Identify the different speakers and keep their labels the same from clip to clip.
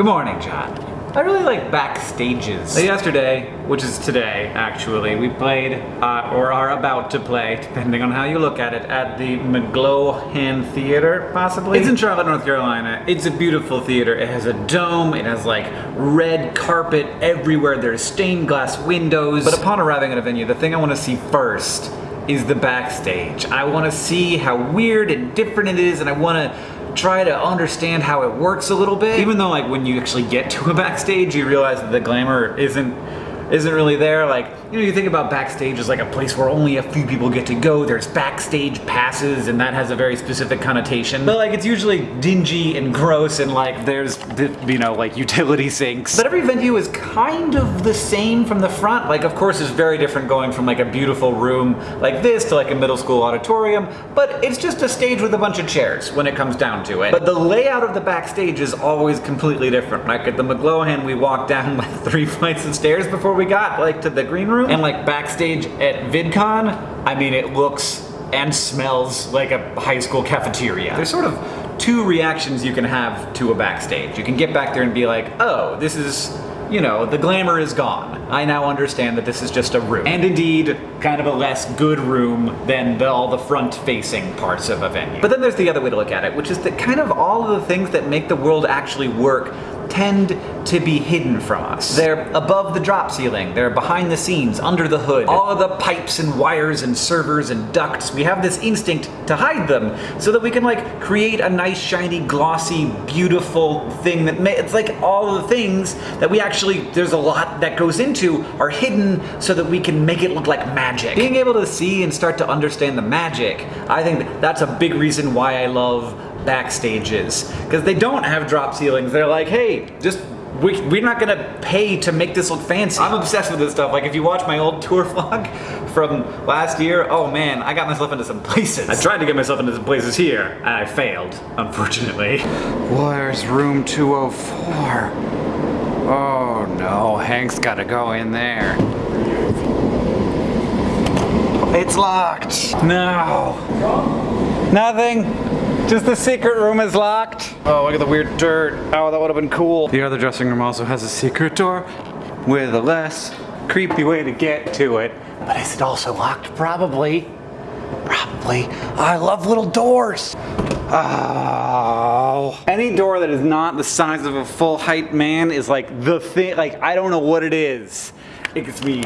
Speaker 1: Good morning, John. I really like backstages. Yesterday, which is today, actually, we played, uh, or are about to play, depending on how you look at it, at the McGlohon Theater, possibly? It's in Charlotte, North Carolina. It's a beautiful theater. It has a dome, it has like red carpet everywhere, there's stained glass windows. But upon arriving at a venue, the thing I want to see first is the backstage. I want to see how weird and different it is, and I want to try to understand how it works a little bit. Even though like when you actually get to a backstage, you realize that the glamour isn't isn't really there. Like, you know, you think about backstage as like a place where only a few people get to go. There's backstage passes and that has a very specific connotation. But like, it's usually dingy and gross and like there's, you know, like utility sinks. But every venue is kind of the same from the front. Like, of course, it's very different going from like a beautiful room like this to like a middle school auditorium, but it's just a stage with a bunch of chairs when it comes down to it. But the layout of the backstage is always completely different. Like at the McGlohon, we walked down like three flights of stairs before we got like to the green room. And like backstage at VidCon, I mean, it looks and smells like a high school cafeteria. There's sort of two reactions you can have to a backstage. You can get back there and be like, oh, this is you know, the glamour is gone. I now understand that this is just a room. And indeed, kind of a less good room than the, all the front-facing parts of a venue. But then there's the other way to look at it, which is that kind of all of the things that make the world actually work tend to be hidden from us. They're above the drop ceiling, they're behind the scenes, under the hood. All of the pipes and wires and servers and ducts, we have this instinct to hide them so that we can like create a nice, shiny, glossy, beautiful thing that it's like all the things that we actually, there's a lot that goes into are hidden so that we can make it look like magic. Being able to see and start to understand the magic, I think that's a big reason why I love backstages because they don't have drop ceilings. They're like, hey, just we, we're not gonna pay to make this look fancy. I'm obsessed with this stuff. Like if you watch my old tour vlog from last year, oh man, I got myself into some places. I tried to get myself into some places here and I failed, unfortunately. Where's room 204? Oh no, Hank's gotta go in there. It's locked. No. Nothing. Just the secret room is locked. Oh, look at the weird dirt. Oh, that would have been cool. The other dressing room also has a secret door with a less creepy way to get to it. But is it also locked? Probably. Probably. I love little doors. Oh. Any door that is not the size of a full height man is like the thing, like I don't know what it is. It gets me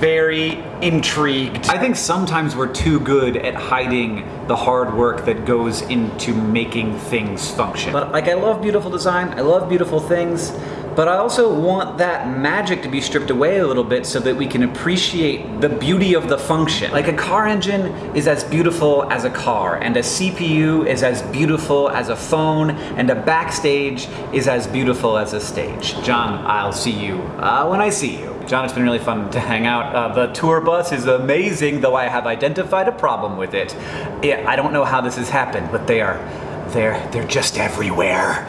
Speaker 1: very intrigued. I think sometimes we're too good at hiding the hard work that goes into making things function. But like I love beautiful design, I love beautiful things, but I also want that magic to be stripped away a little bit so that we can appreciate the beauty of the function. Like a car engine is as beautiful as a car, and a CPU is as beautiful as a phone, and a backstage is as beautiful as a stage. John, I'll see you uh, when I see you. John, it's been really fun to hang out. Uh, the tour bus is amazing, though I have identified a problem with it. I don't know how this has happened, but they are, they're, they're just everywhere.